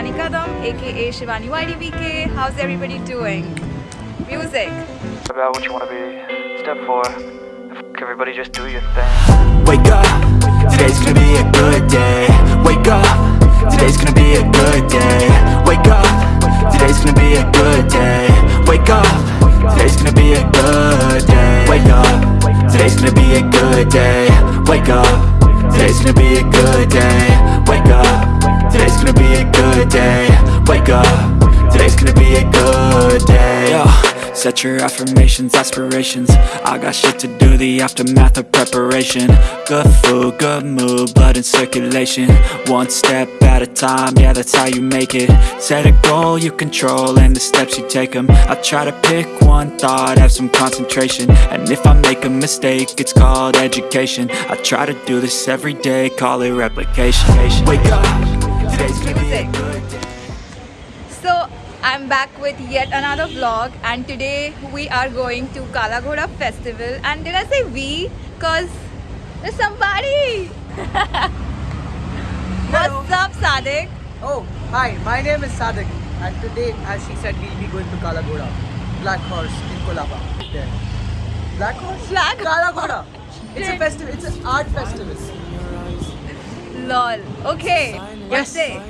Shivani Kadam, aka Shivani YDBK. How's everybody doing? Music. about what you want to be. Step four, F- everybody just do your thing. Wake up, today's gonna be a good day Wake up, today's gonna be a good day your affirmations, aspirations. I got shit to do, the aftermath of preparation. Good food, good mood, blood in circulation. One step at a time, yeah that's how you make it. Set a goal you control and the steps you take them I try to pick one thought, have some concentration. And if I make a mistake, it's called education. I try to do this every day, call it replication. Wake up, today's gonna be a good day I'm back with yet another vlog, and today we are going to Kala Ghoda Festival. And did I say we? Because there's somebody. What's up, Sadik? Oh, hi, my name is Sadik and today, as she said, we'll be going to Kala Kalagoda, Black Horse in Colaba. There. Black Horse? Black- Kala Kalagoda. It's a festival, it's an art festival. Lol. Okay. Let's Yes.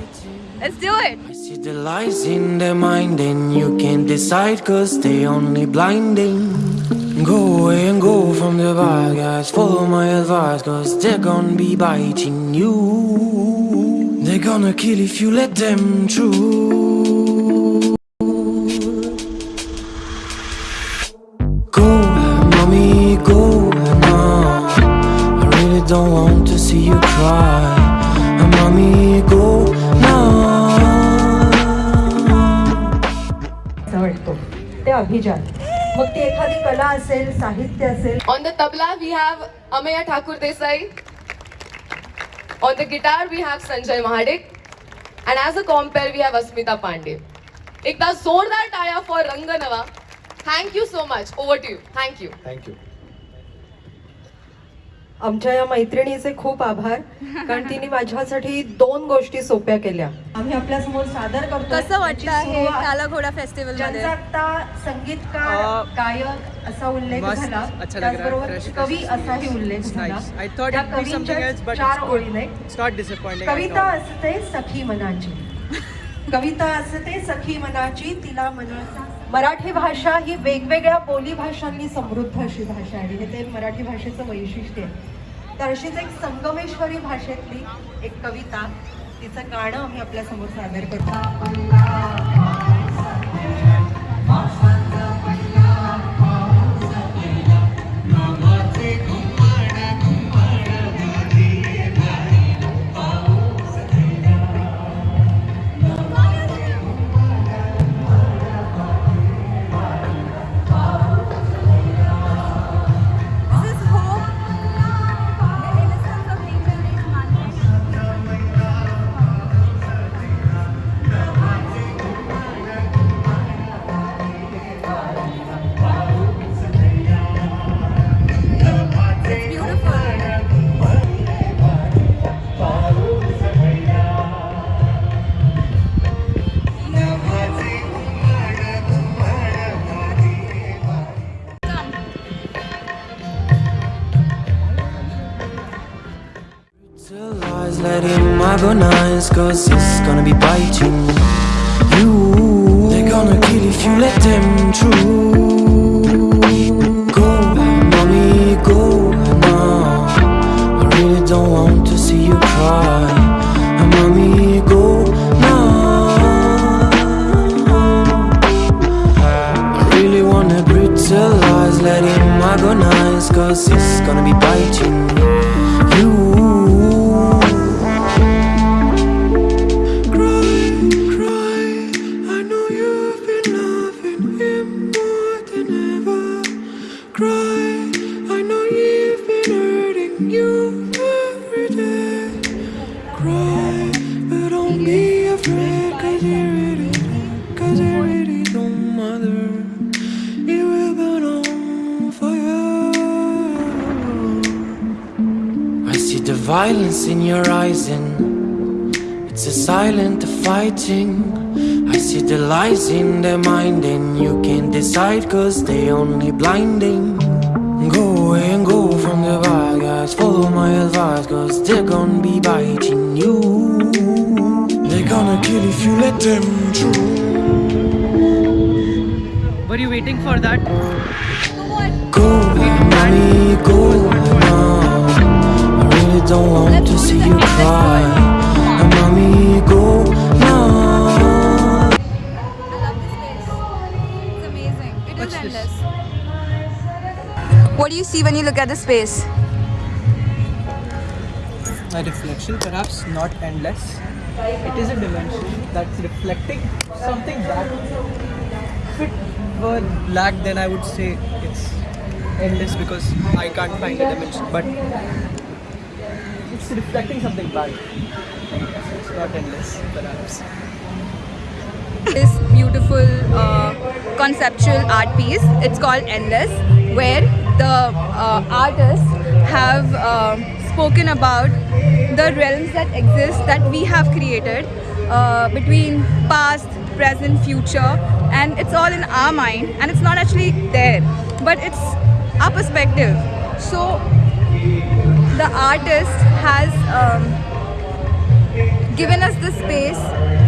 Let's do it. See the lies in their mind and you can't decide cause they only blinding. Go away and go from the bad guys Follow my advice cause they're gonna be biting you. They're gonna kill if you let them through अभिजात. मग ती कला साहित्य on the tabla we have Amey Thakur Desai on the guitar we have Sanjay Mahadik and as a compere we have Asmita Pande एकदा जोरदार टाया for रंगनवा you so much over to you thank you आमच्या या मैत्रिणीचे खूप आभार. कारण तिने माझ्यासाठी दोन गोष्टी सोप्या केल्या. आम्ही आपल्यासमोर सादर करतो कसं वाटतं हे काला घोडा फेस्टिवलमध्ये? आता संगीतकार गायक असा उल्लेख झाला त्याचबरोबर कवी असाही. उल्लेख झाला. त्या कवींच्या चार it's ओळी not, नाही. it's not disappointing. at कविता. असते सखी मनाची. कविता असते सखी मनाची तिला मनाचा मराठी भाषा ही वेगवेगळ्या बोली भाषांनी समृद्ध अशी भाषा आहे. आणि हे ते मराठी भाषेचं वैशिष्ट्य आहे. तर अशीच एक संगमेश्वरी भाषेतली एक कविता तिचं गाणं आम्ही आपल्यासमोर सादर करतो. Agonize Cause it's gonna be biting you. They're gonna kill if you let them through in your eyes and It's a silent fighting. I see the lies in their mind, and you can't decide cause they only blinding. Go away and go from the bad guys. Follow my advice cause they're gonna be biting you. They're gonna kill if you let them through. Were you waiting for that? Go, mommy, go now. I really don't want to see you cry. And mommy, go now. I love this place. It's amazing. It is What's this? endless. What do you see when you look at the space? A reflection, perhaps not endless. It is a dimension that's reflecting something that if it were black then I would say it's endless because I can't find a dimension. But reflecting something black. It's not endless, perhaps. This beautiful uh, conceptual art piece. It's called Endless, where the uh, artists have um spoken about the realms that exist that we have created uh, between past, present, future, and it's all in our mind, and it's not actually there, but it's our perspective. So the artist has. Um, given us the space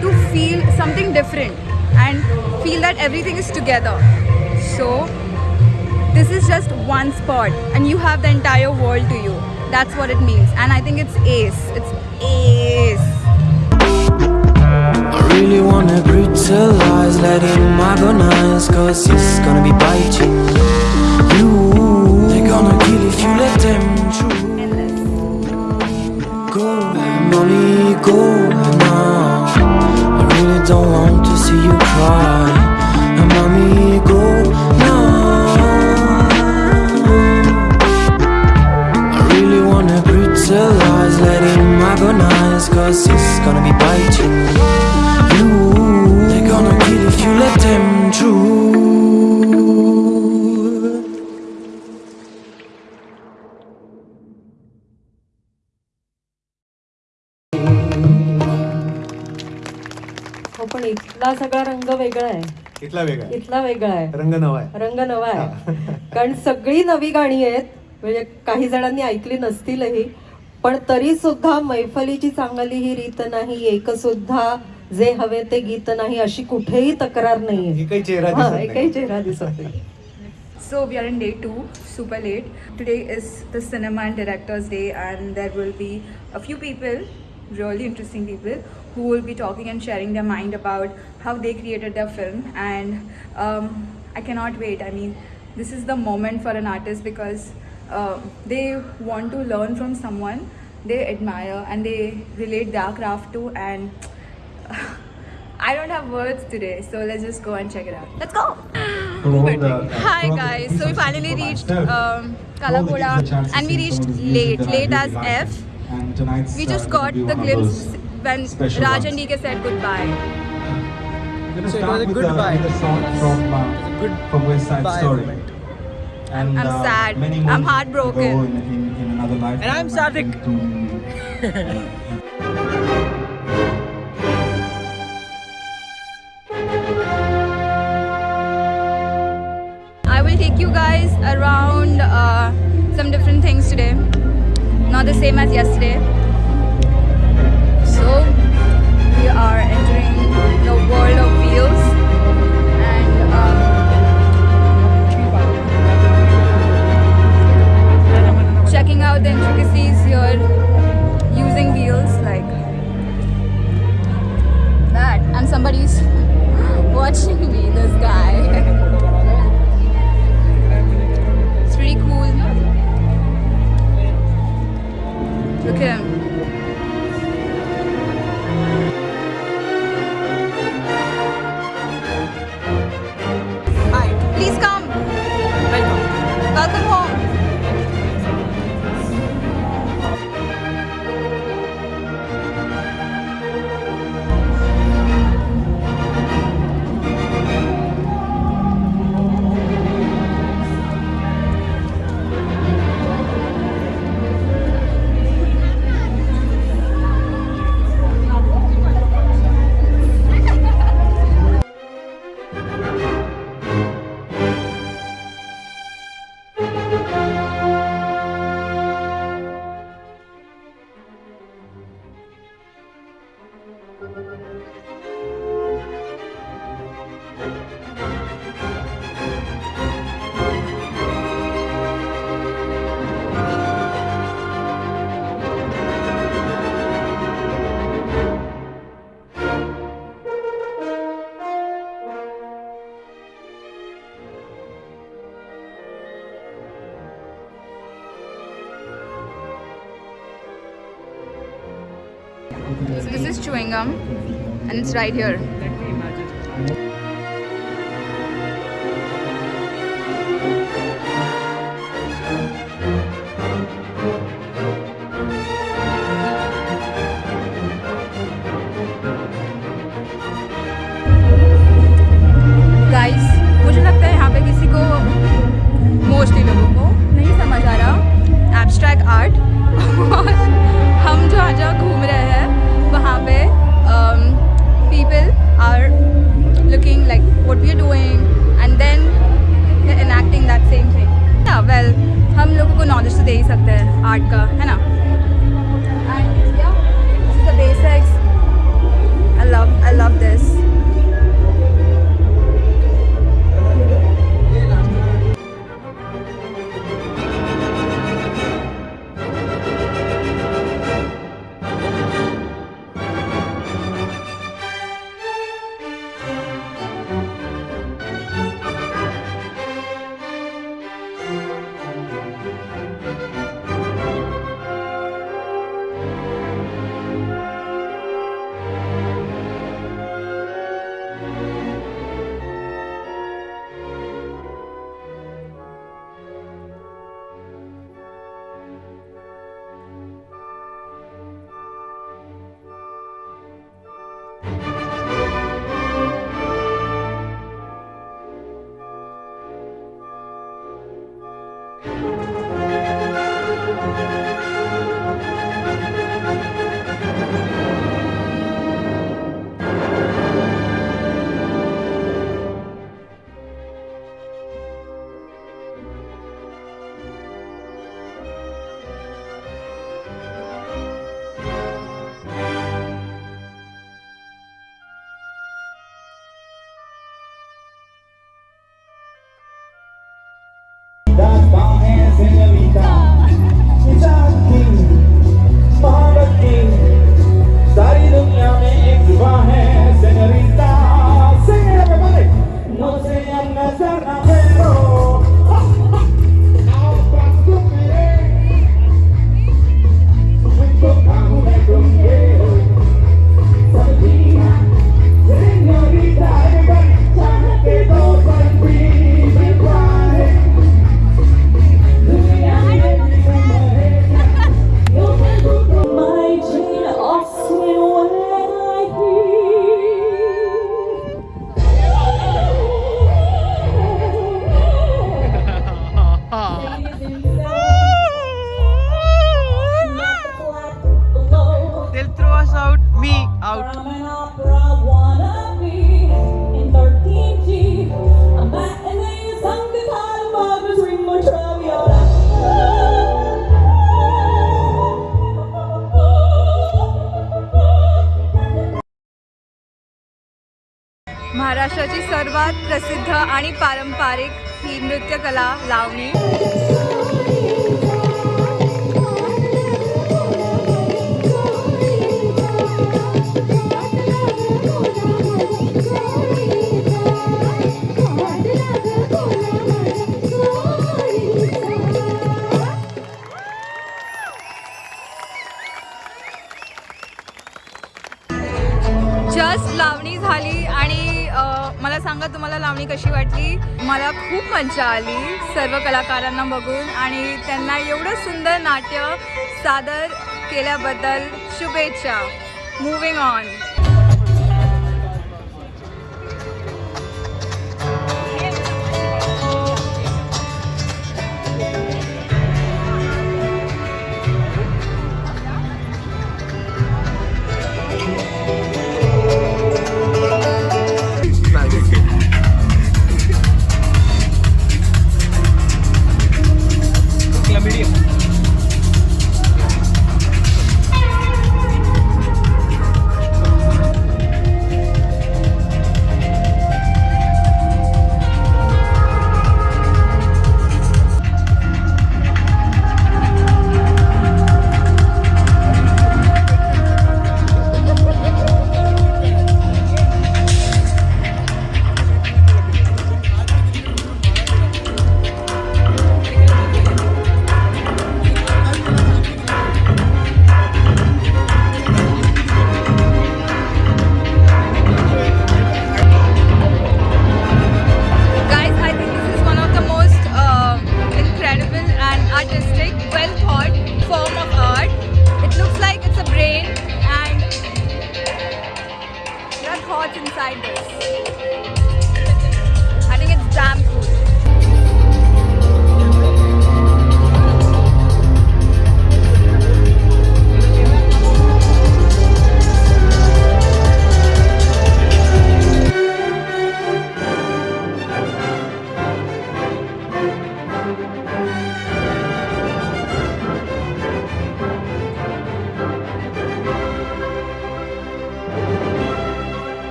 to feel something different and feel that everything is together. So, this is just one spot, and you have the entire world to you. That's what it means, and I think it's ace. It's ace. I really wanna brutalize, let him agonize, cause he's gonna be biting go now. I really don't want to see you cry. And mommy, go now. I really wanna brutalize, let him agonize, cause he's gonna be biting you. They're gonna kill if you let them through. इथला सगळा रंग वेगळा आहे. इथला वेगळा आहे. इथला वेगळा आहे. रंग नवा आहे. रंग नवा आहे. कारण सगळी नवी गाणी आहेत. म्हणजे काही जणांनी ऐकली नसतीलही. पण तरी सुद्धा मैफलीची चांगली ही रीत नाही. एक सुद्धा जे हवे ते गीत नाही. अशी कुठेही तक्रार नाहीये. एकही चेहरा हा, दिसत नाही. एकही चेहरा दिसत नाही. So we are in day two, super late. Today is the cinema and directors day, and there will be a few people, really interesting people, who will be talking and sharing their mind about how they created their film. And um, I cannot wait. I mean, this is the moment for an artist because uh, they want to learn from someone they admire and they relate their craft to and I don't have words today, so let's just go and check it out. Let's go! Hi guys, so we finally reached um, Kala Ghoda and we reached late, late as F. We just got the glimpse when Raj and DK said goodbye. So it was a goodbye. With a song from, uh, was a good from West Side bye Story. moment. And, I'm uh, sad. many I'm heartbroken. ago In, in, in another life. And I'm Sadik. I will take you guys around uh, some different things today. Not the same as yesterday. We are entering the world of wheels and um, checking out the intricacies here using wheels like that. And somebody's watching me, this guy. come and it's right here. आणि पारंपरिक ही नृत्यकला लावणी. मज्जा आली सर्व कलाकारांना बघून आणि त्यांना एवढं सुंदर नाट्य सादर केल्याबद्दल शुभेच्छा. Moving on